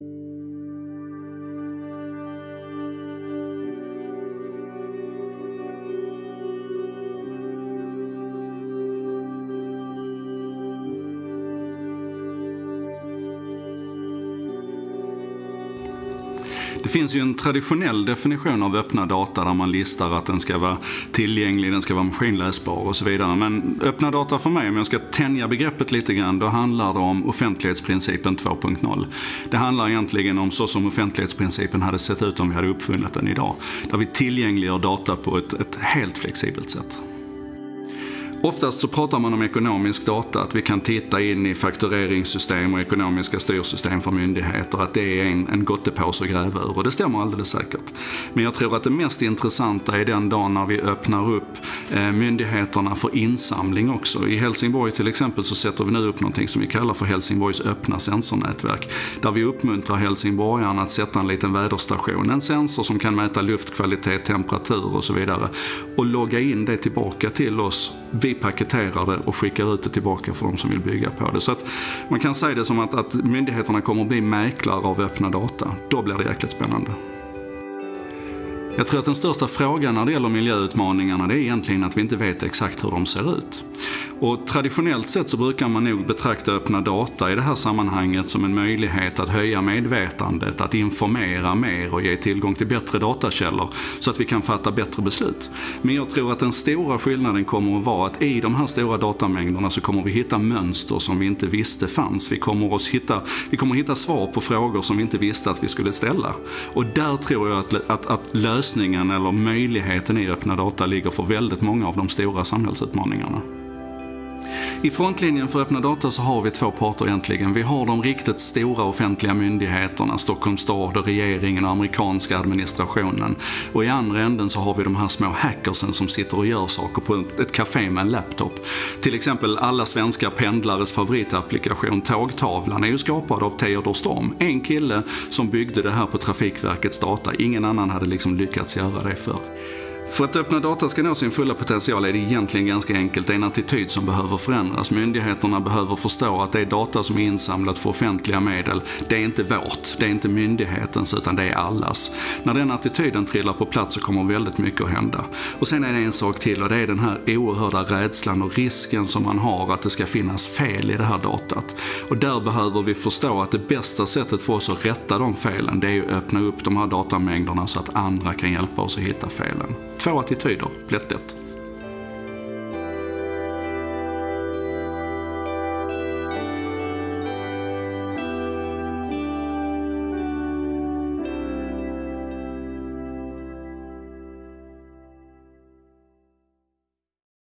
thank you Det finns ju en traditionell definition av öppna data där man listar att den ska vara tillgänglig, den ska vara maskinläsbar och så vidare. Men öppna data för mig, om jag ska tänja begreppet lite grann, då handlar det om offentlighetsprincipen 2.0. Det handlar egentligen om så som offentlighetsprincipen hade sett ut om vi hade uppfunnit den idag. Där vi tillgängliggör data på ett, ett helt flexibelt sätt. Oftast så pratar man om ekonomisk data, att vi kan titta in i faktureringssystem och ekonomiska styrsystem för myndigheter, att det är en, en gottepåse att gräva ur och det stämmer alldeles säkert. Men jag tror att det mest intressanta är den dagen när vi öppnar upp eh, myndigheterna för insamling också. I Helsingborg till exempel så sätter vi nu upp någonting som vi kallar för Helsingborgs öppna sensornätverk, där vi uppmuntrar helsingborgarna att sätta en liten väderstation, en sensor som kan mäta luftkvalitet, temperatur och så vidare och logga in det tillbaka till oss vi paketerar det och skickar ut det tillbaka för de som vill bygga på det. Så att man kan säga det som att, att myndigheterna kommer att bli mäklare av öppna data. Då blir det jäkligt spännande. Jag tror att den största frågan när det gäller miljöutmaningarna det är egentligen att vi inte vet exakt hur de ser ut. Och traditionellt sett så brukar man nog betrakta öppna data i det här sammanhanget som en möjlighet att höja medvetandet, att informera mer och ge tillgång till bättre datakällor så att vi kan fatta bättre beslut. Men jag tror att den stora skillnaden kommer att vara att i de här stora datamängderna så kommer vi hitta mönster som vi inte visste fanns. Vi kommer, att hitta, vi kommer hitta svar på frågor som vi inte visste att vi skulle ställa. Och där tror jag att, att, att lösningen eller möjligheten i öppna data ligger för väldigt många av de stora samhällsutmaningarna. I frontlinjen för öppna data så har vi två parter egentligen. Vi har de riktigt stora offentliga myndigheterna, Stockholms stad och regeringen och amerikanska administrationen. Och i andra änden så har vi de här små hackersen som sitter och gör saker på ett café med en laptop. Till exempel alla svenska pendlares favoritapplikation Tågtavlan är ju skapad av Theodor Storm. En kille som byggde det här på Trafikverkets data. Ingen annan hade liksom lyckats göra det för. För att öppna data ska nå sin fulla potential är det egentligen ganska enkelt. Det är en attityd som behöver förändras. Myndigheterna behöver förstå att det är data som är insamlat för offentliga medel, det är inte vårt, det är inte myndighetens utan det är allas. När den attityden trillar på plats så kommer väldigt mycket att hända. Och sen är det en sak till och det är den här oerhörda rädslan och risken som man har att det ska finnas fel i det här datat. Och där behöver vi förstå att det bästa sättet för oss att rätta de felen, det är att öppna upp de här datamängderna så att andra kan hjälpa oss att hitta felen. Två attityder, lätt lätt.